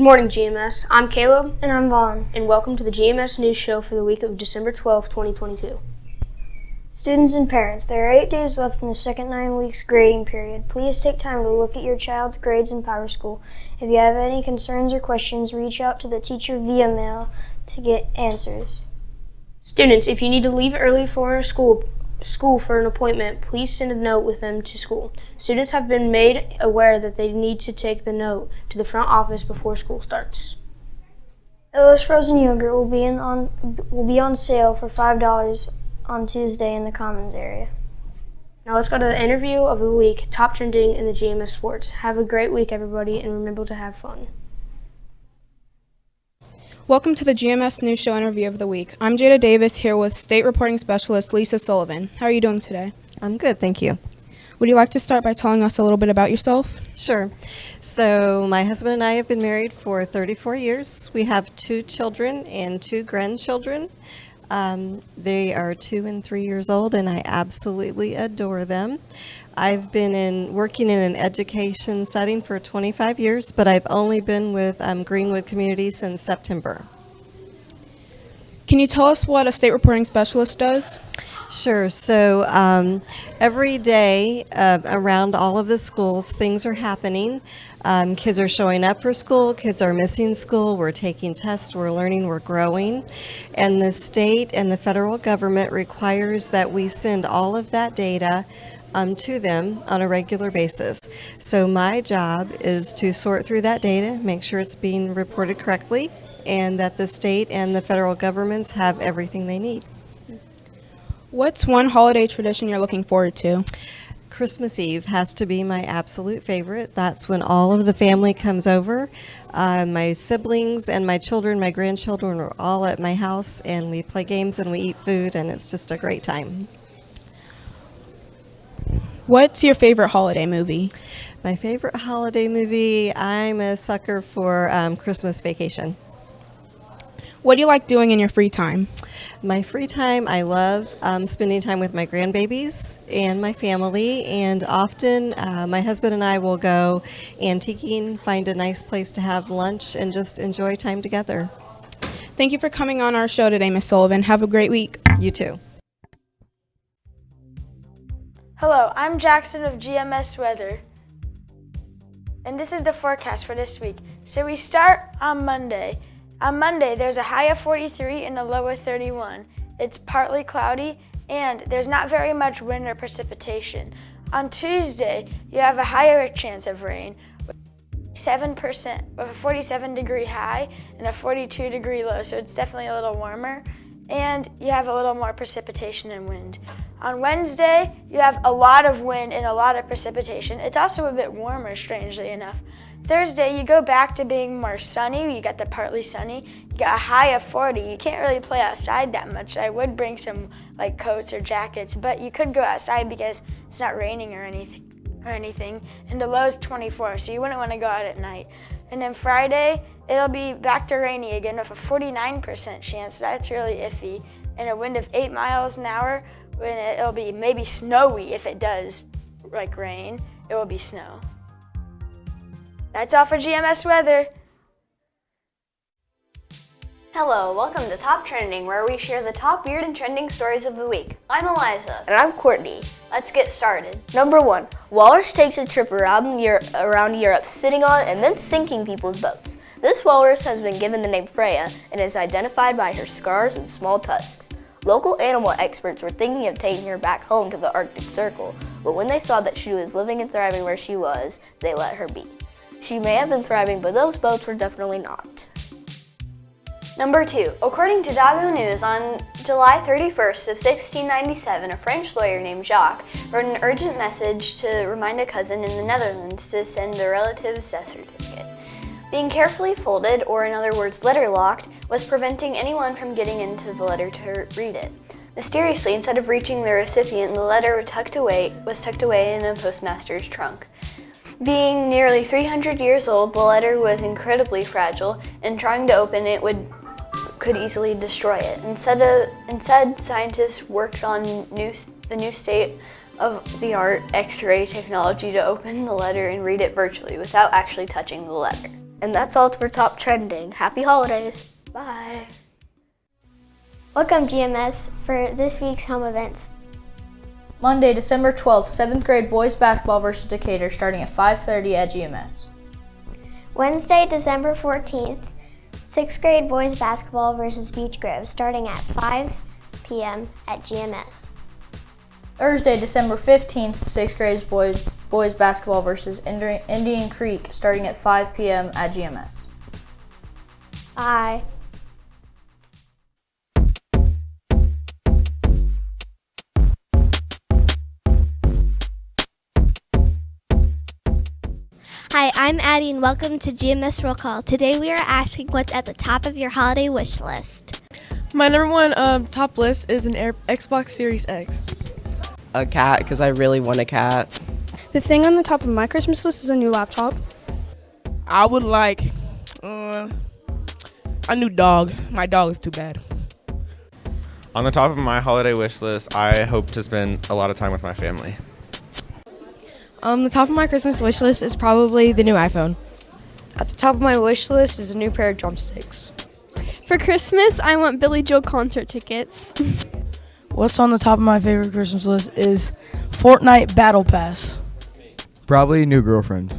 Good morning, GMS. I'm Caleb. And I'm Vaughn. And welcome to the GMS News Show for the week of December 12, 2022. Students and parents, there are eight days left in the second nine weeks grading period. Please take time to look at your child's grades in Power School. If you have any concerns or questions, reach out to the teacher via mail to get answers. Students, if you need to leave early for school, school for an appointment, please send a note with them to school. Students have been made aware that they need to take the note to the front office before school starts. Illis frozen yogurt will be in on will be on sale for five dollars on Tuesday in the Commons area. Now let's go to the interview of the week, top trending in the GMS sports. Have a great week, everybody, and remember to have fun. Welcome to the GMS News Show interview of the week. I'm Jada Davis here with State Reporting Specialist Lisa Sullivan. How are you doing today? I'm good, thank you. Would you like to start by telling us a little bit about yourself? Sure. So, my husband and I have been married for 34 years. We have two children and two grandchildren. Um, they are two and three years old, and I absolutely adore them. I've been in working in an education setting for 25 years, but I've only been with um, Greenwood Community since September. Can you tell us what a state reporting specialist does? Sure. So um, every day uh, around all of the schools, things are happening. Um, kids are showing up for school, kids are missing school, we're taking tests, we're learning, we're growing. And the state and the federal government requires that we send all of that data um, to them on a regular basis. So my job is to sort through that data, make sure it's being reported correctly, and that the state and the federal governments have everything they need. What's one holiday tradition you're looking forward to? Christmas Eve has to be my absolute favorite. That's when all of the family comes over. Uh, my siblings and my children, my grandchildren are all at my house and we play games and we eat food and it's just a great time. What's your favorite holiday movie? My favorite holiday movie, I'm a sucker for um, Christmas Vacation. What do you like doing in your free time? My free time, I love um, spending time with my grandbabies and my family, and often uh, my husband and I will go antiquing, find a nice place to have lunch, and just enjoy time together. Thank you for coming on our show today, Miss Sullivan. Have a great week. You too. Hello, I'm Jackson of GMS Weather, and this is the forecast for this week. So we start on Monday. On Monday, there's a high of 43 and a low of 31. It's partly cloudy and there's not very much wind or precipitation. On Tuesday, you have a higher chance of rain, 7% with a 47 degree high and a 42 degree low, so it's definitely a little warmer. And you have a little more precipitation and wind. On Wednesday, you have a lot of wind and a lot of precipitation. It's also a bit warmer, strangely enough. Thursday, you go back to being more sunny. You got the partly sunny. You got a high of 40. You can't really play outside that much. I would bring some like coats or jackets, but you could go outside because it's not raining or anything. Or anything, and the low is 24, so you wouldn't want to go out at night. And then Friday, it'll be back to rainy again with a 49% chance. That's really iffy. And a wind of 8 miles an hour, when it'll be maybe snowy if it does like rain, it will be snow. That's all for GMS weather. Hello, welcome to Top Trending, where we share the top weird and trending stories of the week. I'm Eliza. And I'm Courtney. Let's get started. Number one, walrus takes a trip around Europe, around Europe sitting on and then sinking people's boats. This walrus has been given the name Freya and is identified by her scars and small tusks. Local animal experts were thinking of taking her back home to the Arctic Circle, but when they saw that she was living and thriving where she was, they let her be. She may have been thriving, but those boats were definitely not. Number two, according to Dago News, on July 31st of 1697, a French lawyer named Jacques wrote an urgent message to remind a cousin in the Netherlands to send a relative's death certificate. Being carefully folded, or in other words, letter locked, was preventing anyone from getting into the letter to read it. Mysteriously, instead of reaching the recipient, the letter tucked away, was tucked away in a postmaster's trunk. Being nearly 300 years old, the letter was incredibly fragile, and trying to open it would could easily destroy it. Instead, of, instead scientists worked on new, the new state of the art X-ray technology to open the letter and read it virtually without actually touching the letter. And that's all for top trending. Happy holidays. Bye. Welcome, GMS, for this week's home events. Monday, December 12th, 7th grade boys basketball versus Decatur starting at 5:30 at GMS. Wednesday, December 14th, 6th grade boys basketball versus Beech Grove starting at 5 p.m. at GMS. Thursday, December 15th, 6th grade boys boys basketball versus Indian Creek starting at 5 p.m. at GMS. Bye. Hi, I'm Addie and welcome to GMS Roll Call. Today we are asking what's at the top of your holiday wish list. My number one um, top list is an Air- Xbox Series X. A cat, because I really want a cat. The thing on the top of my Christmas list is a new laptop. I would like uh, a new dog. My dog is too bad. On the top of my holiday wish list, I hope to spend a lot of time with my family. Um, the top of my Christmas wish list is probably the new iPhone. At the top of my wish list is a new pair of drumsticks. For Christmas, I want Billy Joel concert tickets. What's on the top of my favorite Christmas list is Fortnite Battle Pass. Probably a new girlfriend.